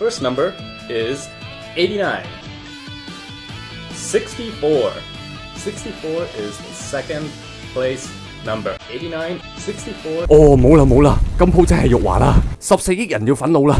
First number is 89. 64. 64 is the second place number. 89, 64. 哦，冇啦冇啦，今鋪真係辱華啦，十四億人要憤怒啦！